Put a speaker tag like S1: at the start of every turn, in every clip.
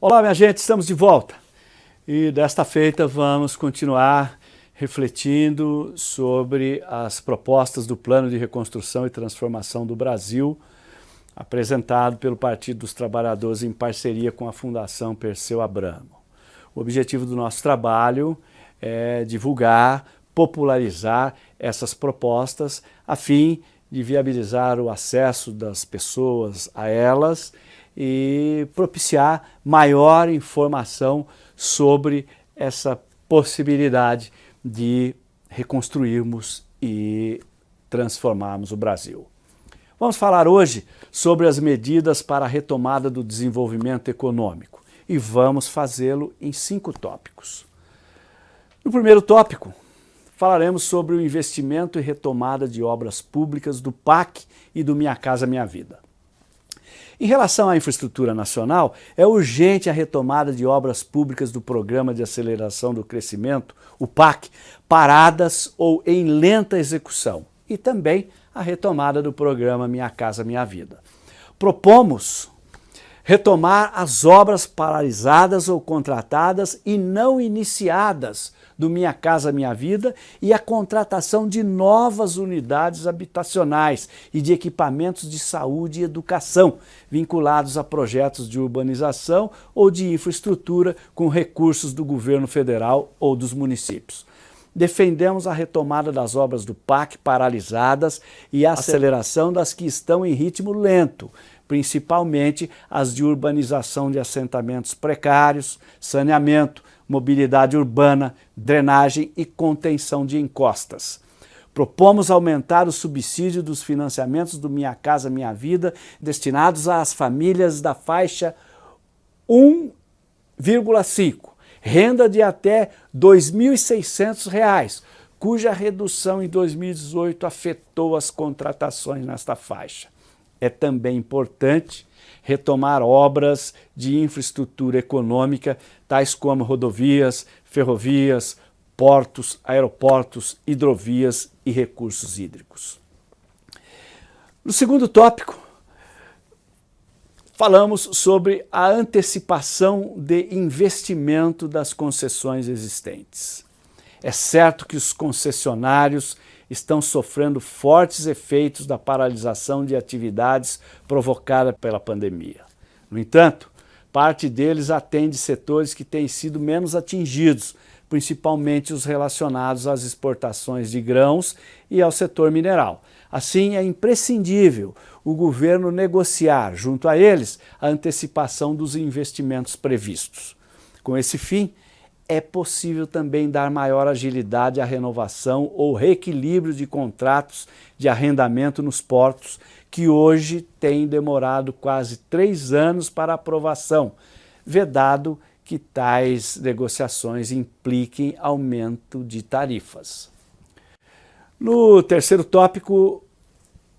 S1: Olá, minha gente, estamos de volta. E desta feita vamos continuar refletindo sobre as propostas do Plano de Reconstrução e Transformação do Brasil, apresentado pelo Partido dos Trabalhadores em parceria com a Fundação Perseu Abramo. O objetivo do nosso trabalho é divulgar, popularizar essas propostas a fim de viabilizar o acesso das pessoas a elas e propiciar maior informação sobre essa possibilidade de reconstruirmos e transformarmos o Brasil. Vamos falar hoje sobre as medidas para a retomada do desenvolvimento econômico e vamos fazê-lo em cinco tópicos. No primeiro tópico, falaremos sobre o investimento e retomada de obras públicas do PAC e do Minha Casa Minha Vida. Em relação à infraestrutura nacional, é urgente a retomada de obras públicas do Programa de Aceleração do Crescimento, o PAC, paradas ou em lenta execução, e também a retomada do programa Minha Casa Minha Vida. Propomos retomar as obras paralisadas ou contratadas e não iniciadas do Minha Casa Minha Vida e a contratação de novas unidades habitacionais e de equipamentos de saúde e educação vinculados a projetos de urbanização ou de infraestrutura com recursos do governo federal ou dos municípios. Defendemos a retomada das obras do PAC paralisadas e a aceleração das que estão em ritmo lento, principalmente as de urbanização de assentamentos precários, saneamento, mobilidade urbana, drenagem e contenção de encostas. Propomos aumentar o subsídio dos financiamentos do Minha Casa Minha Vida destinados às famílias da faixa 1,5, renda de até R$ 2.600, cuja redução em 2018 afetou as contratações nesta faixa. É também importante retomar obras de infraestrutura econômica, tais como rodovias, ferrovias, portos, aeroportos, hidrovias e recursos hídricos. No segundo tópico, falamos sobre a antecipação de investimento das concessões existentes. É certo que os concessionários estão sofrendo fortes efeitos da paralisação de atividades provocada pela pandemia. No entanto, parte deles atende setores que têm sido menos atingidos, principalmente os relacionados às exportações de grãos e ao setor mineral. Assim, é imprescindível o governo negociar, junto a eles, a antecipação dos investimentos previstos. Com esse fim, é possível também dar maior agilidade à renovação ou reequilíbrio de contratos de arrendamento nos portos, que hoje têm demorado quase três anos para aprovação, vedado que tais negociações impliquem aumento de tarifas. No terceiro tópico,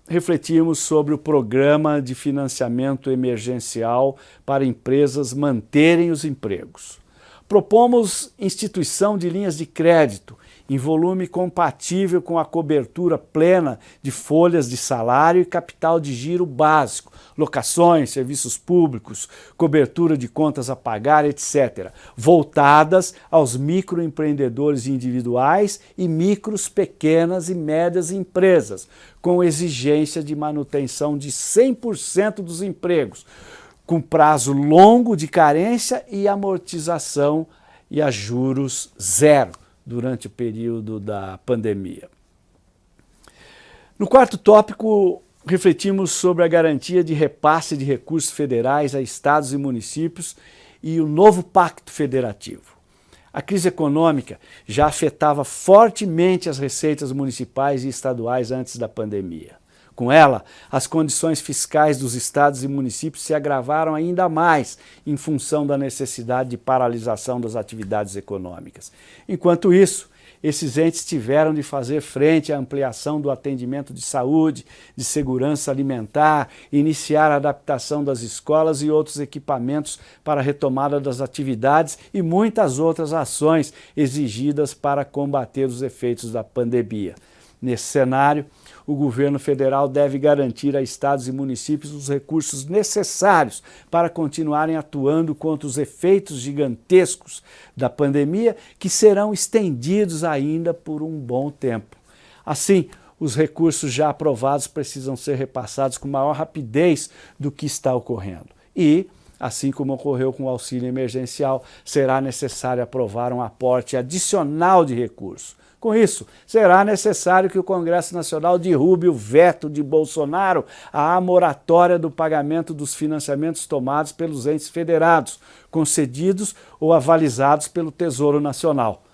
S1: refletimos sobre o programa de financiamento emergencial para empresas manterem os empregos. Propomos instituição de linhas de crédito em volume compatível com a cobertura plena de folhas de salário e capital de giro básico, locações, serviços públicos, cobertura de contas a pagar, etc., voltadas aos microempreendedores individuais e micros, pequenas e médias empresas, com exigência de manutenção de 100% dos empregos, com prazo longo de carência e amortização e a juros zero durante o período da pandemia. No quarto tópico, refletimos sobre a garantia de repasse de recursos federais a estados e municípios e o novo pacto federativo. A crise econômica já afetava fortemente as receitas municipais e estaduais antes da pandemia. Com ela, as condições fiscais dos estados e municípios se agravaram ainda mais em função da necessidade de paralisação das atividades econômicas. Enquanto isso, esses entes tiveram de fazer frente à ampliação do atendimento de saúde, de segurança alimentar, iniciar a adaptação das escolas e outros equipamentos para a retomada das atividades e muitas outras ações exigidas para combater os efeitos da pandemia. Nesse cenário, o governo federal deve garantir a estados e municípios os recursos necessários para continuarem atuando contra os efeitos gigantescos da pandemia que serão estendidos ainda por um bom tempo. Assim, os recursos já aprovados precisam ser repassados com maior rapidez do que está ocorrendo. E, assim como ocorreu com o auxílio emergencial, será necessário aprovar um aporte adicional de recursos. Com isso, será necessário que o Congresso Nacional derrube o veto de Bolsonaro à moratória do pagamento dos financiamentos tomados pelos entes federados, concedidos ou avalizados pelo Tesouro Nacional.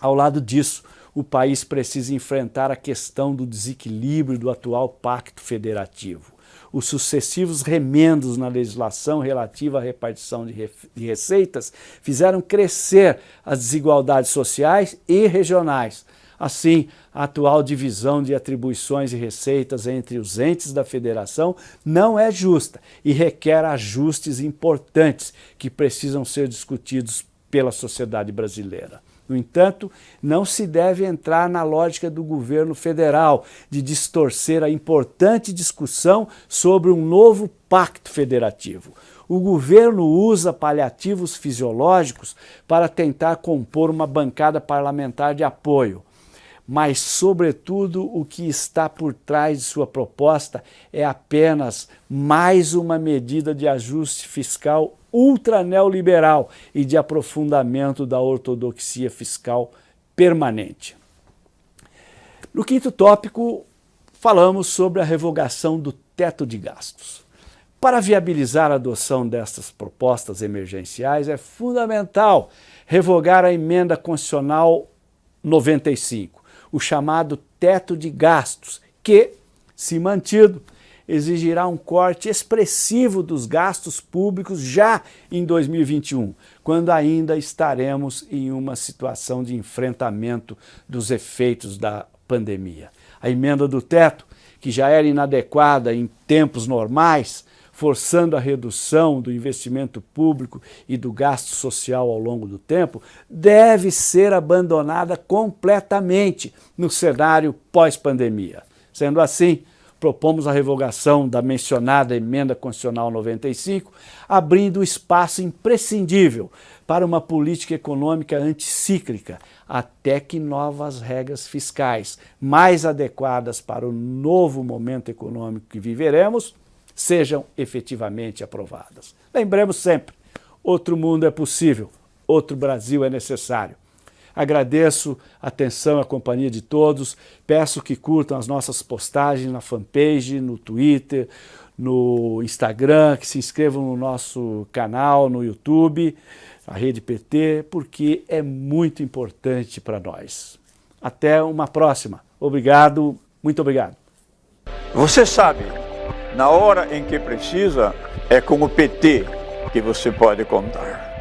S1: Ao lado disso, o país precisa enfrentar a questão do desequilíbrio do atual pacto federativo. Os sucessivos remendos na legislação relativa à repartição de, re de receitas fizeram crescer as desigualdades sociais e regionais. Assim, a atual divisão de atribuições e receitas entre os entes da federação não é justa e requer ajustes importantes que precisam ser discutidos pela sociedade brasileira. No entanto, não se deve entrar na lógica do governo federal de distorcer a importante discussão sobre um novo pacto federativo. O governo usa paliativos fisiológicos para tentar compor uma bancada parlamentar de apoio mas, sobretudo, o que está por trás de sua proposta é apenas mais uma medida de ajuste fiscal ultra neoliberal e de aprofundamento da ortodoxia fiscal permanente. No quinto tópico, falamos sobre a revogação do teto de gastos. Para viabilizar a adoção destas propostas emergenciais, é fundamental revogar a emenda constitucional 95, o chamado teto de gastos, que, se mantido, exigirá um corte expressivo dos gastos públicos já em 2021, quando ainda estaremos em uma situação de enfrentamento dos efeitos da pandemia. A emenda do teto, que já era inadequada em tempos normais, forçando a redução do investimento público e do gasto social ao longo do tempo, deve ser abandonada completamente no cenário pós-pandemia. Sendo assim, propomos a revogação da mencionada Emenda Constitucional 95, abrindo espaço imprescindível para uma política econômica anticíclica, até que novas regras fiscais mais adequadas para o novo momento econômico que viveremos sejam efetivamente aprovadas. Lembremos sempre, outro mundo é possível, outro Brasil é necessário. Agradeço a atenção e a companhia de todos, peço que curtam as nossas postagens na fanpage, no Twitter, no Instagram, que se inscrevam no nosso canal no YouTube, a Rede PT, porque é muito importante para nós. Até uma próxima. Obrigado, muito obrigado.
S2: Você sabe, na hora em que precisa, é com o PT que você pode contar.